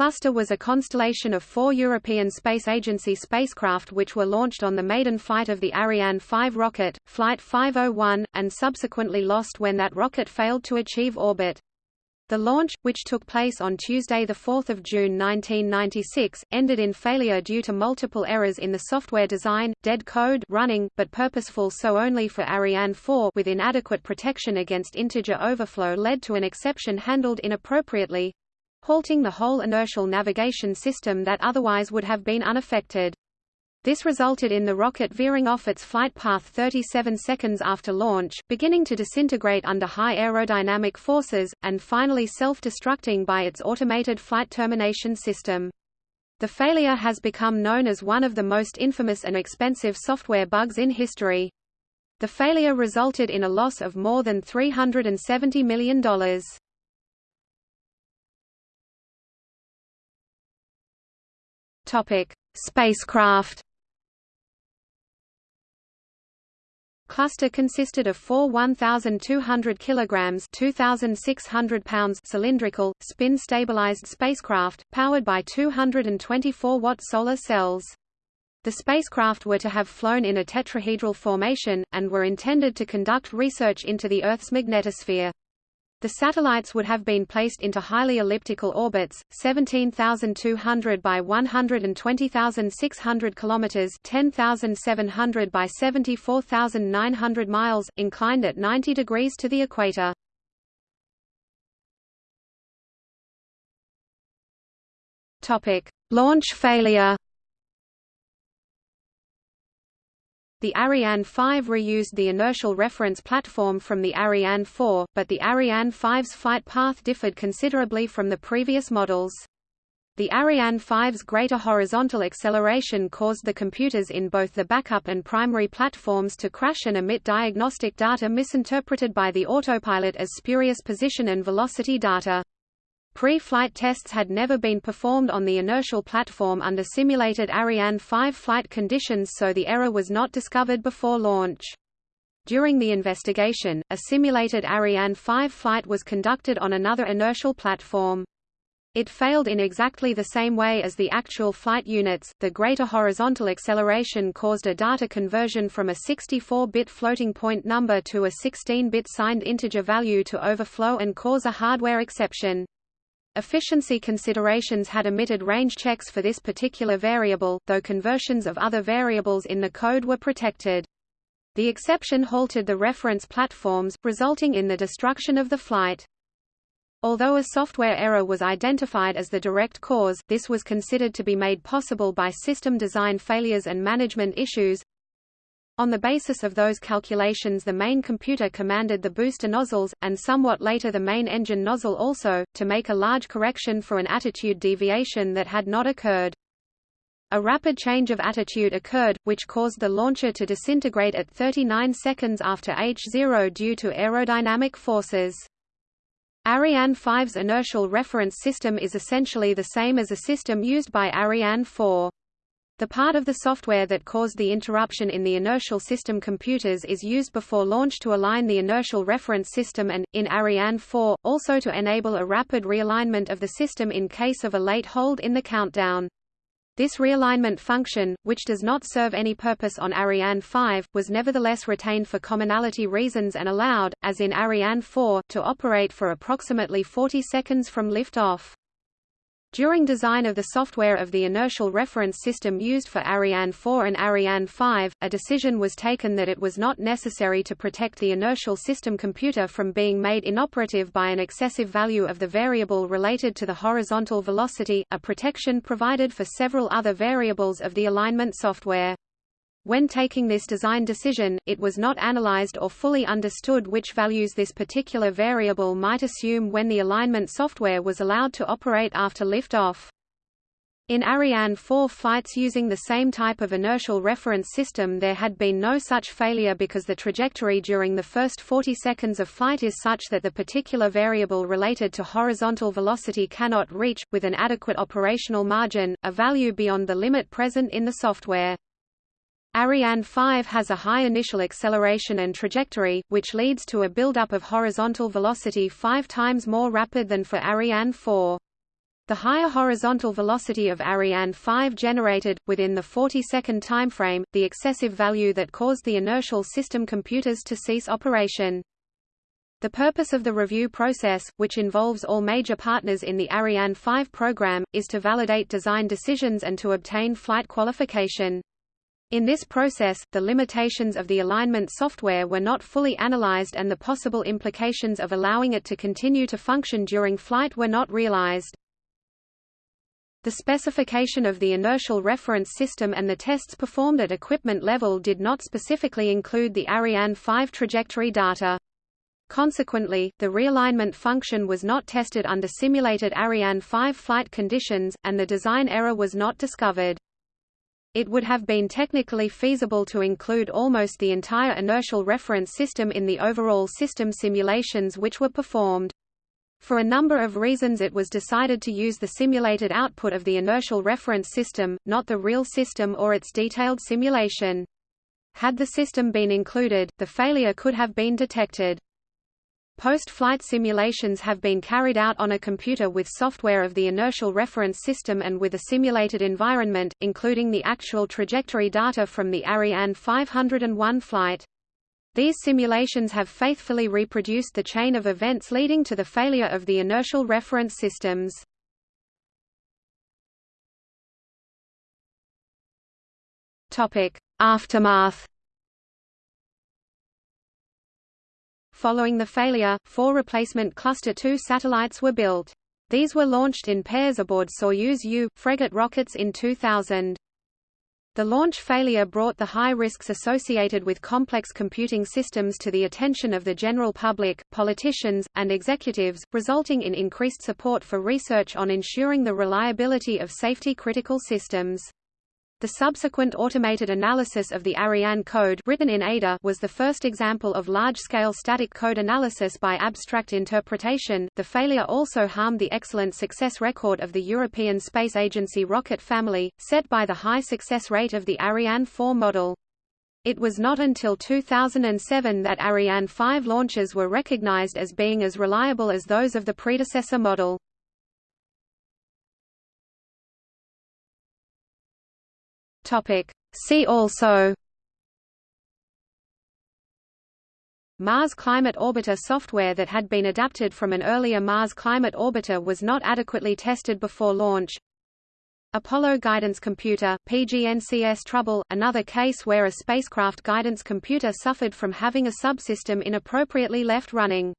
cluster was a constellation of four European Space Agency spacecraft which were launched on the maiden flight of the Ariane 5 rocket, Flight 501, and subsequently lost when that rocket failed to achieve orbit. The launch, which took place on Tuesday 4 June 1996, ended in failure due to multiple errors in the software design, dead code running, but purposeful so only for Ariane 4 with inadequate protection against integer overflow led to an exception handled inappropriately, halting the whole inertial navigation system that otherwise would have been unaffected. This resulted in the rocket veering off its flight path 37 seconds after launch, beginning to disintegrate under high aerodynamic forces, and finally self-destructing by its automated flight termination system. The failure has become known as one of the most infamous and expensive software bugs in history. The failure resulted in a loss of more than $370 million. Topic: Spacecraft. Cluster consisted of four 1,200 kilograms (2,600 pounds) cylindrical, spin-stabilized spacecraft, powered by 224-watt solar cells. The spacecraft were to have flown in a tetrahedral formation, and were intended to conduct research into the Earth's magnetosphere. The satellites would have been placed into highly elliptical orbits, 17,200 by 120,600 kilometers, 10,700 by 74,900 miles, inclined at 90 degrees to the equator. Topic: Launch failure. The Ariane 5 reused the inertial reference platform from the Ariane 4, but the Ariane 5's flight path differed considerably from the previous models. The Ariane 5's greater horizontal acceleration caused the computers in both the backup and primary platforms to crash and emit diagnostic data misinterpreted by the autopilot as spurious position and velocity data. Pre-flight tests had never been performed on the inertial platform under simulated Ariane 5 flight conditions so the error was not discovered before launch. During the investigation, a simulated Ariane 5 flight was conducted on another inertial platform. It failed in exactly the same way as the actual flight units. The greater horizontal acceleration caused a data conversion from a 64-bit floating point number to a 16-bit signed integer value to overflow and cause a hardware exception. Efficiency considerations had omitted range checks for this particular variable, though conversions of other variables in the code were protected. The exception halted the reference platforms, resulting in the destruction of the flight. Although a software error was identified as the direct cause, this was considered to be made possible by system design failures and management issues, on the basis of those calculations the main computer commanded the booster nozzles, and somewhat later the main engine nozzle also, to make a large correction for an attitude deviation that had not occurred. A rapid change of attitude occurred, which caused the launcher to disintegrate at 39 seconds after H0 due to aerodynamic forces. Ariane 5's inertial reference system is essentially the same as a system used by Ariane 4. The part of the software that caused the interruption in the inertial system computers is used before launch to align the inertial reference system and, in Ariane 4, also to enable a rapid realignment of the system in case of a late hold in the countdown. This realignment function, which does not serve any purpose on Ariane 5, was nevertheless retained for commonality reasons and allowed, as in Ariane 4, to operate for approximately 40 seconds from liftoff. During design of the software of the inertial reference system used for Ariane 4 and Ariane 5, a decision was taken that it was not necessary to protect the inertial system computer from being made inoperative by an excessive value of the variable related to the horizontal velocity, a protection provided for several other variables of the alignment software. When taking this design decision, it was not analyzed or fully understood which values this particular variable might assume when the alignment software was allowed to operate after liftoff. In Ariane 4 flights using the same type of inertial reference system there had been no such failure because the trajectory during the first 40 seconds of flight is such that the particular variable related to horizontal velocity cannot reach, with an adequate operational margin, a value beyond the limit present in the software. Ariane 5 has a high initial acceleration and trajectory, which leads to a buildup of horizontal velocity five times more rapid than for Ariane 4. The higher horizontal velocity of Ariane 5 generated, within the 40-second timeframe, the excessive value that caused the inertial system computers to cease operation. The purpose of the review process, which involves all major partners in the Ariane 5 program, is to validate design decisions and to obtain flight qualification. In this process, the limitations of the alignment software were not fully analyzed and the possible implications of allowing it to continue to function during flight were not realized. The specification of the inertial reference system and the tests performed at equipment level did not specifically include the Ariane 5 trajectory data. Consequently, the realignment function was not tested under simulated Ariane 5 flight conditions, and the design error was not discovered. It would have been technically feasible to include almost the entire inertial reference system in the overall system simulations which were performed. For a number of reasons it was decided to use the simulated output of the inertial reference system, not the real system or its detailed simulation. Had the system been included, the failure could have been detected. Post-flight simulations have been carried out on a computer with software of the inertial reference system and with a simulated environment, including the actual trajectory data from the Ariane 501 flight. These simulations have faithfully reproduced the chain of events leading to the failure of the inertial reference systems. Aftermath. Following the failure, four replacement Cluster II satellites were built. These were launched in pairs aboard Soyuz U Fregat rockets in 2000. The launch failure brought the high risks associated with complex computing systems to the attention of the general public, politicians, and executives, resulting in increased support for research on ensuring the reliability of safety-critical systems. The subsequent automated analysis of the Ariane code written in Ada was the first example of large-scale static code analysis by abstract interpretation. The failure also harmed the excellent success record of the European Space Agency rocket family, set by the high success rate of the Ariane 4 model. It was not until 2007 that Ariane 5 launches were recognized as being as reliable as those of the predecessor model. Topic. See also Mars Climate Orbiter software that had been adapted from an earlier Mars Climate Orbiter was not adequately tested before launch Apollo Guidance Computer, PGNCS trouble, another case where a spacecraft guidance computer suffered from having a subsystem inappropriately left running